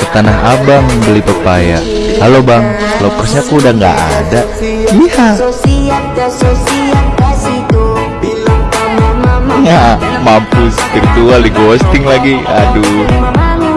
Ke Tanah Abang beli pepaya. Halo bang, lokersnya aku udah nggak ada. Iya. Ya, mampus. Virtual di ghosting lagi. Aduh.